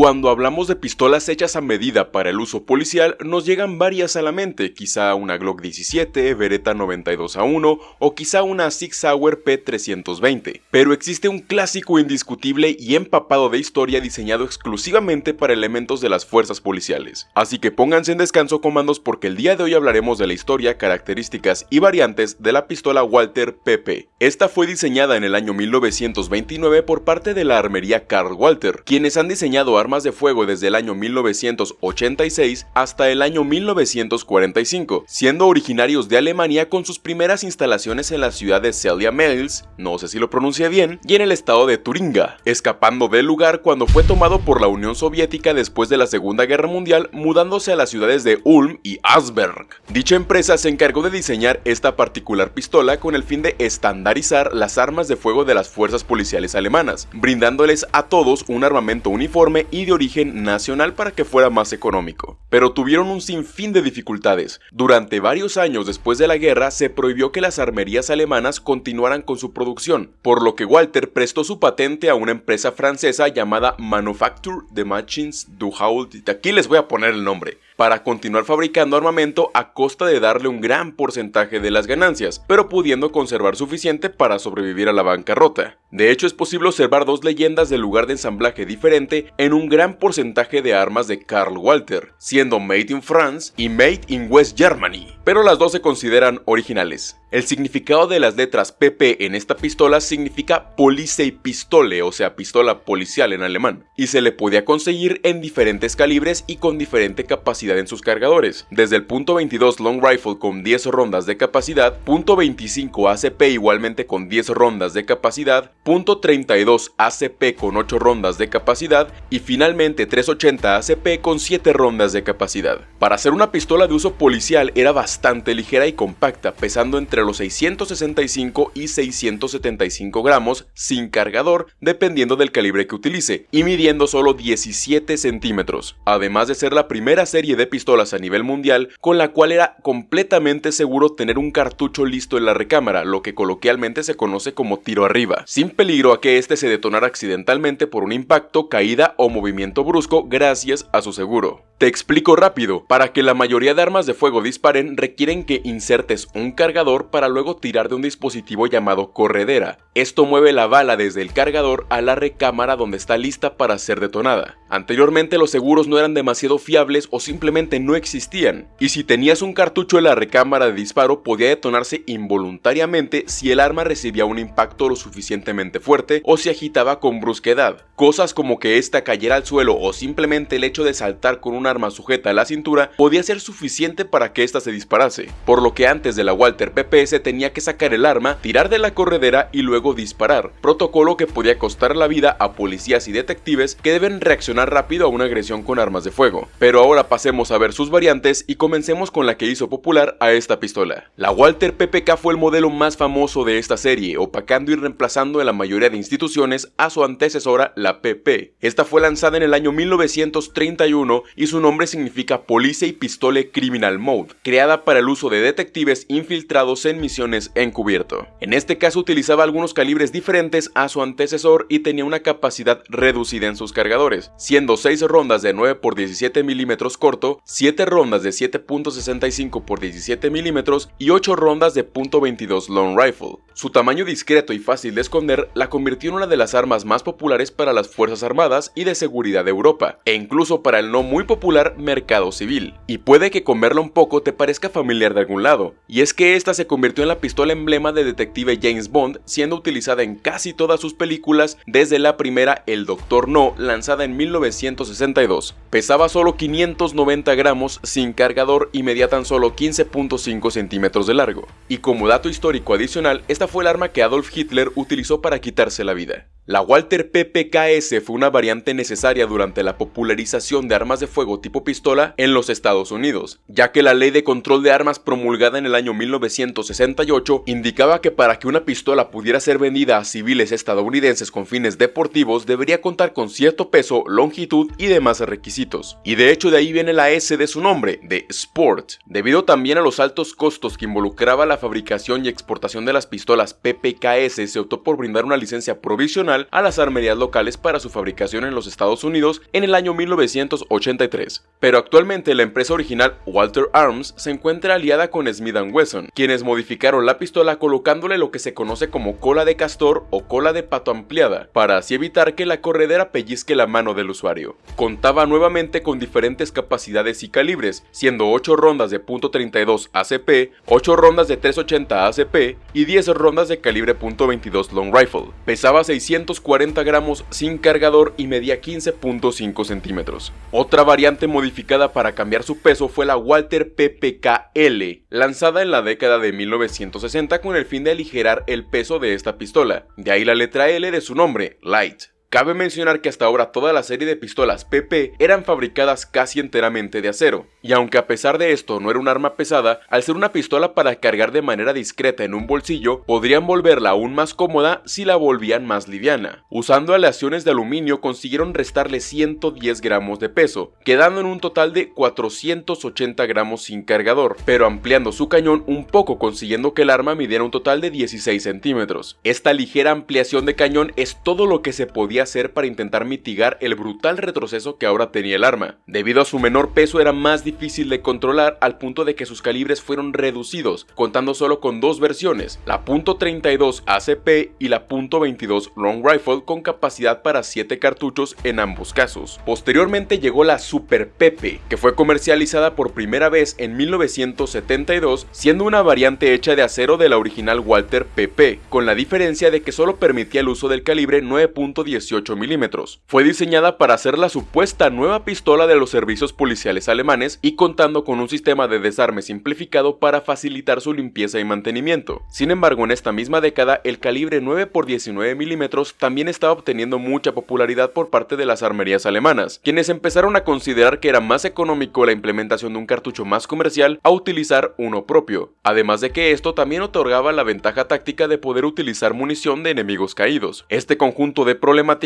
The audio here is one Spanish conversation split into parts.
Cuando hablamos de pistolas hechas a medida para el uso policial, nos llegan varias a la mente, quizá una Glock 17, Beretta 92 a 1 o quizá una Sig Sauer P320. Pero existe un clásico indiscutible y empapado de historia diseñado exclusivamente para elementos de las fuerzas policiales. Así que pónganse en descanso comandos porque el día de hoy hablaremos de la historia, características y variantes de la pistola Walter PP. Esta fue diseñada en el año 1929 por parte de la armería Karl Walter, quienes han diseñado armas de fuego desde el año 1986 hasta el año 1945, siendo originarios de Alemania con sus primeras instalaciones en la ciudad de Celia Mills, no sé si lo bien, y en el estado de Turinga, escapando del lugar cuando fue tomado por la Unión Soviética después de la Segunda Guerra Mundial, mudándose a las ciudades de Ulm y Asberg. Dicha empresa se encargó de diseñar esta particular pistola con el fin de estandarizar las armas de fuego de las fuerzas policiales alemanas, brindándoles a todos un armamento uniforme y de origen nacional para que fuera más económico. Pero tuvieron un sinfín de dificultades. Durante varios años después de la guerra se prohibió que las armerías alemanas continuaran con su producción, por lo que Walter prestó su patente a una empresa francesa llamada Manufacture de Machines du Haut. Aquí les voy a poner el nombre para continuar fabricando armamento a costa de darle un gran porcentaje de las ganancias, pero pudiendo conservar suficiente para sobrevivir a la bancarrota. De hecho, es posible observar dos leyendas del lugar de ensamblaje diferente en un gran porcentaje de armas de Karl Walter, siendo Made in France y Made in West Germany, pero las dos se consideran originales. El significado de las letras PP en esta pistola significa Pistole, o sea, pistola policial en alemán, y se le podía conseguir en diferentes calibres y con diferente capacidad en sus cargadores, desde el .22 Long Rifle con 10 rondas de capacidad, .25 ACP igualmente con 10 rondas de capacidad, .32 ACP con 8 rondas de capacidad y finalmente 380 ACP con 7 rondas de capacidad. Para ser una pistola de uso policial era bastante ligera y compacta, pesando entre los 665 y 675 gramos sin cargador dependiendo del calibre que utilice y midiendo solo 17 centímetros, además de ser la primera serie de pistolas a nivel mundial con la cual era completamente seguro tener un cartucho listo en la recámara, lo que coloquialmente se conoce como tiro arriba, sin peligro a que este se detonara accidentalmente por un impacto, caída o movimiento brusco gracias a su seguro. Te explico rápido, para que la mayoría de armas de fuego disparen requieren que insertes un cargador para luego tirar de un dispositivo llamado corredera. Esto mueve la bala desde el cargador a la recámara donde está lista para ser detonada. Anteriormente los seguros no eran demasiado fiables o simplemente no existían, y si tenías un cartucho en la recámara de disparo podía detonarse involuntariamente si el arma recibía un impacto lo suficientemente fuerte o se agitaba con brusquedad. Cosas como que ésta cayera al suelo o simplemente el hecho de saltar con un arma sujeta a la cintura podía ser suficiente para que ésta se disparase, por lo que antes de la Walter PPS tenía que sacar el arma, tirar de la corredera y luego disparar, protocolo que podía costar la vida a policías y detectives que deben reaccionar rápido a una agresión con armas de fuego. Pero ahora pasemos a ver sus variantes y comencemos con la que hizo popular a esta pistola. La Walter PPK fue el modelo más famoso de esta serie, opacando y reemplazando en la mayoría de instituciones a su antecesora la PP. Esta fue lanzada en el año 1931 y su nombre significa Police y Pistole Criminal Mode, creada para el uso de detectives infiltrados en misiones encubierto. En este caso utilizaba algunos calibres diferentes a su antecesor y tenía una capacidad reducida en sus cargadores, siendo 6 rondas de 9 x 17 mm corto, 7 rondas de 7.65 x 17 mm y 8 rondas de .22 long rifle. Su tamaño discreto y fácil de esconder la convirtió en una de las armas más populares para las Fuerzas Armadas y de Seguridad de Europa, e incluso para el no muy popular mercado civil. Y puede que con verla un poco te parezca familiar de algún lado, y es que esta se convirtió en la pistola emblema de detective James Bond, siendo utilizada en casi todas sus películas desde la primera El Doctor No, lanzada en 1962. Pesaba solo 590 gramos sin cargador y medía tan solo 15.5 centímetros de largo. Y como dato histórico adicional, esta fue el arma que Adolf Hitler utilizó para quitarse la vida. La Walter PPKS fue una variante necesaria durante la popularización de armas de fuego tipo pistola en los Estados Unidos, ya que la ley de control de armas promulgada en el año 1968 indicaba que para que una pistola pudiera ser vendida a civiles estadounidenses con fines deportivos debería contar con cierto peso, longitud y demás requisitos. Y de hecho de ahí viene la S de su nombre, de Sport, debido también a los altos costos que involucraba la fabricación y exportación de las pistolas PPKS se optó por brindar una licencia provisional a las armerías locales para su fabricación en los Estados Unidos en el año 1983. Pero actualmente la empresa original Walter Arms se encuentra aliada con Smith Wesson, quienes modificaron la pistola colocándole lo que se conoce como cola de castor o cola de pato ampliada, para así evitar que la corredera pellizque la mano del usuario. Contaba nuevamente con diferentes capacidades y calibres, siendo 8 rondas de .32 ACP, 8 rondas de 380 ACP y 10 rondas de calibre .22 Long Rifle. Pesaba 640 gramos sin cargador y medía 15.5 centímetros. Otra variante modificada para cambiar su peso fue la Walter PPKL, lanzada en la década de 1960 con el fin de aligerar el peso de esta pistola, de ahí la letra L de su nombre, Light. Cabe mencionar que hasta ahora toda la serie de pistolas PP eran fabricadas casi enteramente de acero, y aunque a pesar de esto no era un arma pesada, al ser una pistola para cargar de manera discreta en un bolsillo, podrían volverla aún más cómoda si la volvían más liviana. Usando aleaciones de aluminio consiguieron restarle 110 gramos de peso, quedando en un total de 480 gramos sin cargador, pero ampliando su cañón un poco consiguiendo que el arma midiera un total de 16 centímetros. Esta ligera ampliación de cañón es todo lo que se podía hacer para intentar mitigar el brutal retroceso que ahora tenía el arma. Debido a su menor peso era más difícil de controlar al punto de que sus calibres fueron reducidos, contando solo con dos versiones, la .32 ACP y la .22 Long Rifle con capacidad para 7 cartuchos en ambos casos. Posteriormente llegó la Super Pepe, que fue comercializada por primera vez en 1972, siendo una variante hecha de acero de la original Walter PP, con la diferencia de que solo permitía el uso del calibre 9.18 milímetros. Fue diseñada para ser la supuesta nueva pistola de los servicios policiales alemanes y contando con un sistema de desarme simplificado para facilitar su limpieza y mantenimiento. Sin embargo, en esta misma década, el calibre 9 x 19 milímetros también estaba obteniendo mucha popularidad por parte de las armerías alemanas, quienes empezaron a considerar que era más económico la implementación de un cartucho más comercial a utilizar uno propio, además de que esto también otorgaba la ventaja táctica de poder utilizar munición de enemigos caídos. Este conjunto de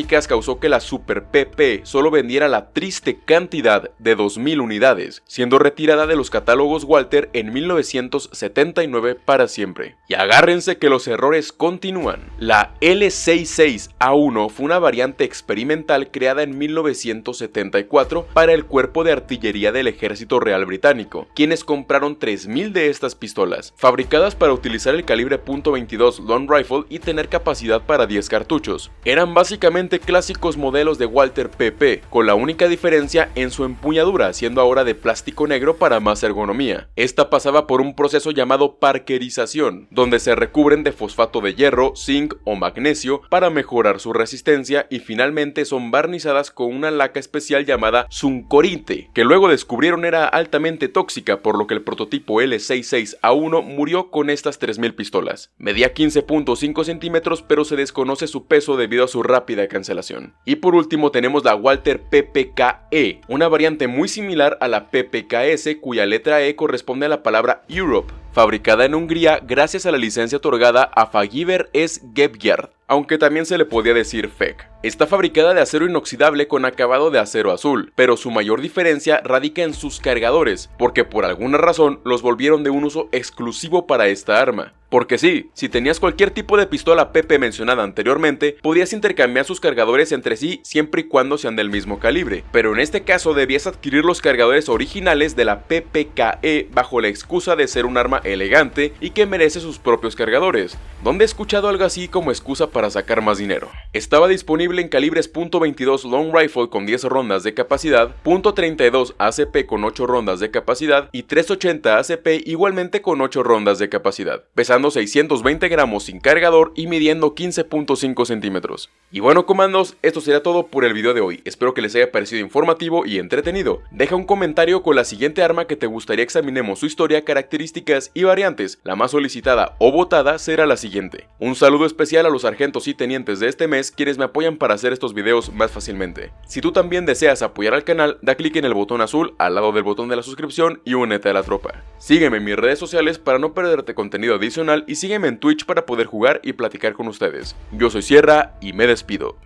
causó que la Super PP solo vendiera la triste cantidad de 2.000 unidades, siendo retirada de los catálogos Walter en 1979 para siempre. Y agárrense que los errores continúan. La L66A1 fue una variante experimental creada en 1974 para el cuerpo de artillería del ejército real británico, quienes compraron 3.000 de estas pistolas, fabricadas para utilizar el calibre .22 Long Rifle y tener capacidad para 10 cartuchos. Eran básicamente clásicos modelos de Walter PP, con la única diferencia en su empuñadura, siendo ahora de plástico negro para más ergonomía. Esta pasaba por un proceso llamado parkerización, donde se recubren de fosfato de hierro, zinc o magnesio para mejorar su resistencia y finalmente son barnizadas con una laca especial llamada Zuncorite, que luego descubrieron era altamente tóxica, por lo que el prototipo L66A1 murió con estas 3000 pistolas. Medía 15.5 centímetros pero se desconoce su peso debido a su rápida cancelación. Y por último tenemos la Walter PPKE, una variante muy similar a la PPKS cuya letra E corresponde a la palabra Europe, fabricada en Hungría gracias a la licencia otorgada a Fagiver S. Gebgard, aunque también se le podía decir FEC. Está fabricada de acero inoxidable con acabado de acero azul, pero su mayor diferencia radica en sus cargadores, porque por alguna razón los volvieron de un uso exclusivo para esta arma. Porque sí, si tenías cualquier tipo de pistola PP mencionada anteriormente, podías intercambiar sus cargadores entre sí siempre y cuando sean del mismo calibre, pero en este caso debías adquirir los cargadores originales de la PPKE bajo la excusa de ser un arma elegante y que merece sus propios cargadores, donde he escuchado algo así como excusa para sacar más dinero. Estaba disponible en calibres .22 Long Rifle con 10 rondas de capacidad, .32 ACP con 8 rondas de capacidad y 380 ACP igualmente con 8 rondas de capacidad, pesando 620 gramos sin cargador y midiendo 15.5 centímetros. Y bueno comandos, esto será todo por el video de hoy, espero que les haya parecido informativo y entretenido. Deja un comentario con la siguiente arma que te gustaría examinemos su historia, características y variantes, la más solicitada o votada será la siguiente. Un saludo especial a los sargentos y tenientes de este mes quienes me apoyan para hacer estos videos más fácilmente. Si tú también deseas apoyar al canal, da clic en el botón azul al lado del botón de la suscripción y únete a la tropa. Sígueme en mis redes sociales para no perderte contenido adicional y sígueme en Twitch para poder jugar y platicar con ustedes. Yo soy Sierra y me despido.